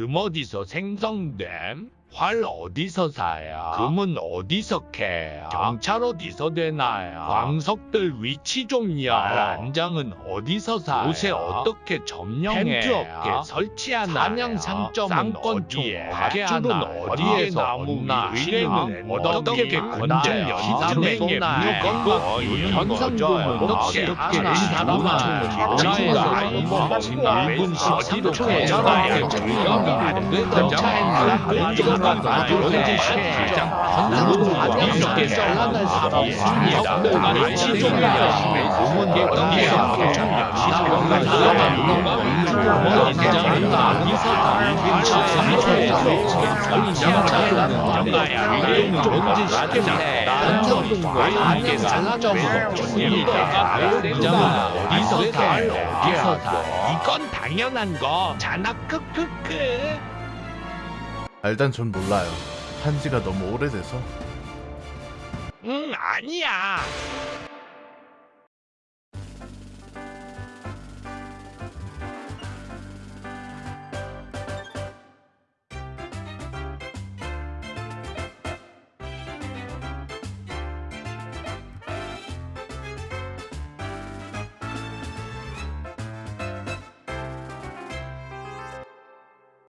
금 어디서 생성됨? 활 어디서 사야? 금은 어디서 캐야? 경찰 어디서 되나야? 광석들 위치 좀요. 안장은 어디서 사야? 옷에 어떻게 점령해야? 텐트 업계 설치하나? 사냥 상점은 어디에? 어떻게 밧줄은 하나? 어디에서 나무 얻나? 위 의뢰는 어떻게 건져야? 쏘나야? 물건 현상금은 어떻게? 사람아? 전화해서 전화해서 1분 13초에 전화해야 전화해야 안 된다. 이건 당연한 거잖아 크크크 아, 일단 전 몰라요. 한지가 너무 오래돼서. 응 아니야